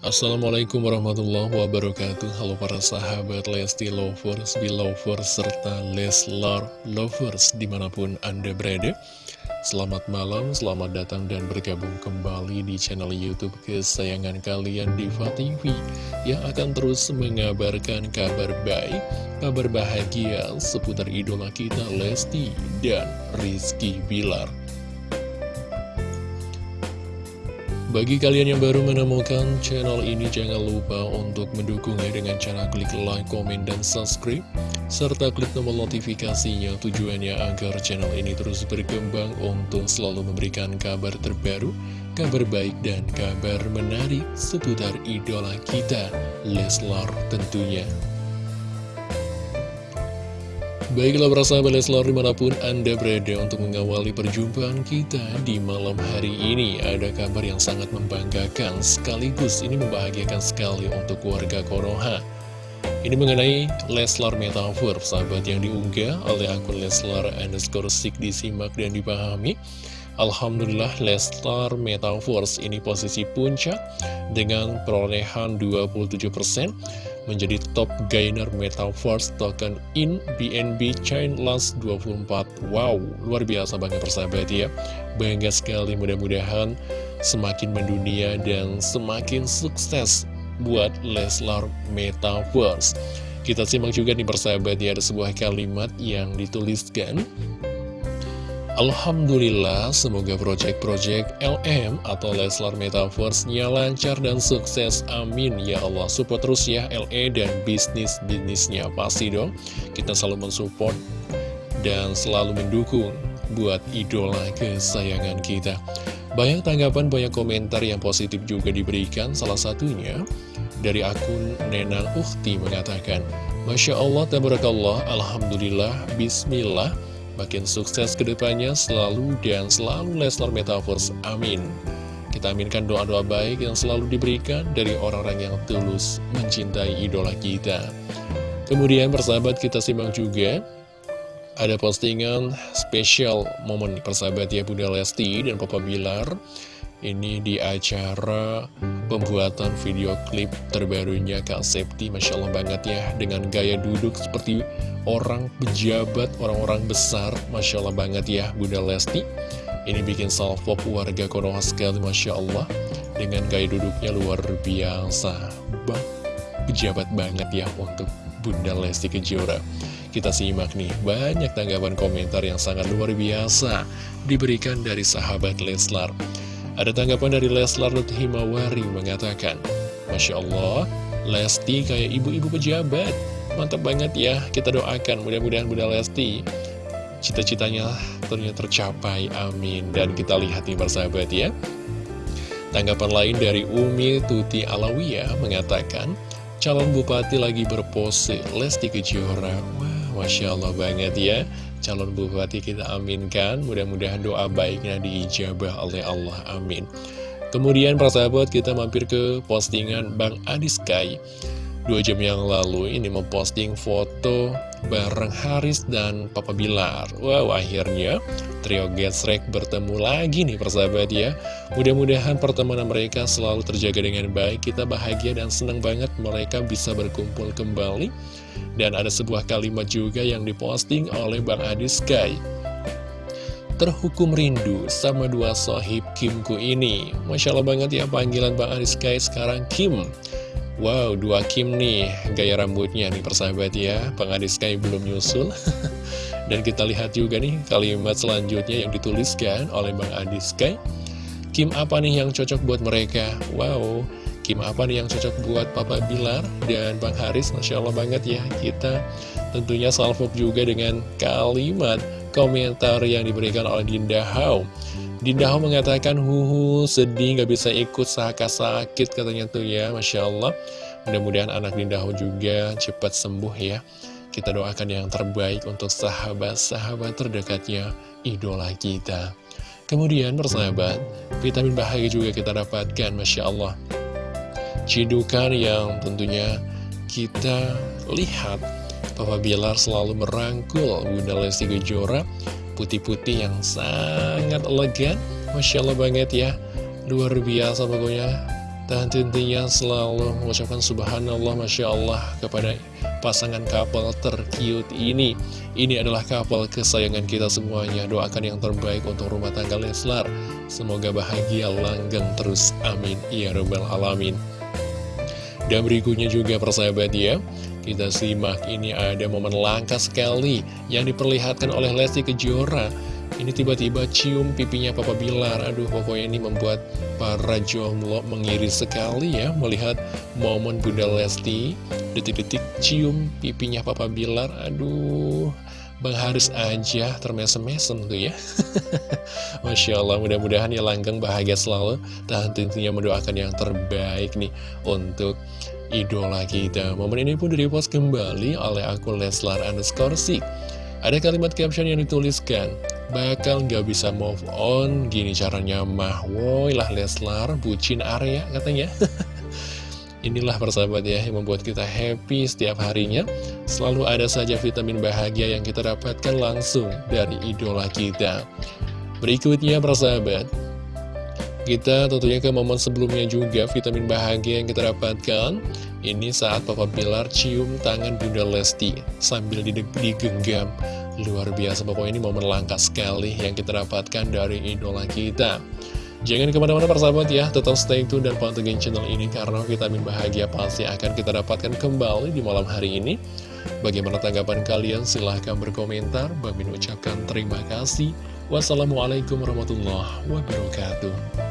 Assalamualaikum warahmatullahi wabarakatuh. Halo para sahabat Lesti Lovers, Belovers, serta Leslar Lovers di mana pun Anda berada. Selamat malam, selamat datang dan bergabung kembali di channel Youtube kesayangan kalian Diva TV Yang akan terus mengabarkan kabar baik, kabar bahagia seputar idola kita Lesti dan Rizky Bilar Bagi kalian yang baru menemukan channel ini, jangan lupa untuk mendukungnya dengan cara klik like, komen, dan subscribe. Serta klik tombol notifikasinya tujuannya agar channel ini terus berkembang untuk selalu memberikan kabar terbaru, kabar baik, dan kabar menarik seputar idola kita, Leslar tentunya. Baiklah persahabat Leslar di mana pun Anda berada untuk mengawali perjumpaan kita di malam hari ini. Ada kabar yang sangat membanggakan sekaligus ini membahagiakan sekali untuk warga Konoha Ini mengenai Leslar Metaphor sahabat yang diunggah oleh akun Leslar underscore sik disimak dan dipahami Alhamdulillah Leslar Metaverse ini posisi puncak dengan perolehan 27% menjadi top gainer Metaverse token in BNB Chain Last 24 Wow, luar biasa banget persahabat ya. Bangga sekali mudah-mudahan semakin mendunia dan semakin sukses buat Leslar Metaverse. Kita simak juga nih persahabat ya ada sebuah kalimat yang dituliskan Alhamdulillah, semoga proyek-proyek LM atau Leslar Metaverse-nya lancar dan sukses. Amin. Ya Allah, support terus ya LE dan bisnis-bisnisnya. Pasti dong, kita selalu mensupport dan selalu mendukung buat idola kesayangan kita. Banyak tanggapan, banyak komentar yang positif juga diberikan. Salah satunya dari akun Nenang Ukti mengatakan, Masya Allah, Tabarakallah, Alhamdulillah, Bismillah, Makin sukses ke depannya selalu dan selalu Leslar Metaverse. Amin. Kita aminkan doa-doa baik yang selalu diberikan dari orang-orang yang tulus mencintai idola kita. Kemudian persahabat kita simak juga ada postingan spesial momen persahabat ya Bunda Lesti dan Papa Bilar ini di acara pembuatan video klip terbarunya Kak Septi Masya Allah banget ya Dengan gaya duduk seperti orang pejabat, orang-orang besar Masya Allah banget ya Bunda Lesti. Ini bikin salvo warga Konoha sekali Masya Allah Dengan gaya duduknya luar biasa. Bang, Pejabat banget ya untuk Bunda Lesti Kejora. Kita simak nih, banyak tanggapan komentar yang sangat luar biasa Diberikan dari sahabat Leslar ada tanggapan dari Leslar Himawari mengatakan, Masya Allah, Lesti kayak ibu-ibu pejabat. Mantap banget ya, kita doakan mudah-mudahan Bunda Lesti cita-citanya ternyata tercapai, amin. Dan kita lihat nih persahabat ya. Tanggapan lain dari Umi Tuti Alawiyah mengatakan, calon bupati lagi berpose Lesti Kejora. Wah, Masya Allah banget ya calon bupati kita aminkan. Mudah-mudahan doa baiknya diijabah oleh Allah amin. Kemudian para sahabat kita mampir ke postingan Bang Adi Sky dua jam yang lalu ini memposting foto bareng Haris dan Papa Bilar. Wow akhirnya trio Getsrek bertemu lagi nih persahabat ya. Mudah-mudahan pertemanan mereka selalu terjaga dengan baik kita bahagia dan senang banget mereka bisa berkumpul kembali. Dan ada sebuah kalimat juga yang diposting oleh Bang Adi Sky. Terhukum rindu sama dua sohib Kimku ini. Masya Allah banget ya panggilan Bang Adi Sky sekarang Kim Wow, dua Kim nih, gaya rambutnya nih persahabat ya. Bang Adi Sky belum nyusul. Dan kita lihat juga nih kalimat selanjutnya yang dituliskan oleh Bang Adi Sky Kim apa nih yang cocok buat mereka? Wow, Kim apa nih yang cocok buat Papa Bilar dan Bang Haris? Masya Allah banget ya kita tentunya salvo juga dengan kalimat komentar yang diberikan oleh Dinda Hau Dinda Hau mengatakan huhu sedih gak bisa ikut saka sakit katanya tuh ya Masya Allah. Mudah-mudahan anak Dinda Hau juga cepat sembuh ya. Kita doakan yang terbaik untuk sahabat-sahabat terdekatnya idola kita. Kemudian persahabat, vitamin bahagia juga kita dapatkan Masya Allah. Cidukan yang tentunya kita lihat. Papa Bilar selalu merangkul Bunda Lesti Kejora putih-putih yang sangat elegan. Masya Allah banget ya. Luar biasa pokoknya. Dan tentunya selalu mengucapkan subhanallah Masya Allah kepada pasangan couple tercute ini. Ini adalah couple kesayangan kita semuanya. Doakan yang terbaik untuk rumah tangga Leslar. Semoga bahagia langgeng terus. Amin. Ya Rabbal Alamin Dan berikutnya juga persahabat ya Kita simak ini ada momen langka sekali Yang diperlihatkan oleh Lesti Kejora. Ini tiba-tiba cium pipinya Papa Bilar. Aduh pokoknya ini membuat para jomblo mengiri sekali ya Melihat momen Bunda Lesti Detik-detik cium pipinya Papa Bilar. Aduh Bang Haris aja termesem-mesem tuh ya. Masya Allah mudah-mudahan ya langgeng bahagia selalu. Dan tentunya mendoakan yang terbaik nih Untuk idola kita. Momen ini pun direpost kembali oleh akun Leslar underscore Ada kalimat caption yang dituliskan bakal gak bisa move on Gini caranya mah. Woi lah Leslar bucin area katanya Inilah persahabat ya yang membuat kita happy setiap harinya. Selalu ada saja vitamin bahagia yang kita dapatkan langsung dari idola kita. Berikutnya persahabat Kita tentunya ke momen sebelumnya juga vitamin bahagia yang kita dapatkan. Ini saat Papa Bilar cium tangan Bunda Lesti sambil digenggam. Luar biasa pokoknya ini momen langka sekali yang kita dapatkan dari idola kita Jangan ke mana-mana persahabat ya, tetap stay tune dan pantengin channel ini karena vitamin bahagia pasti akan kita dapatkan kembali di malam hari ini. Bagaimana tanggapan kalian? Silahkan berkomentar. Bang ucapkan terima kasih. Wassalamualaikum warahmatullahi wabarakatuh.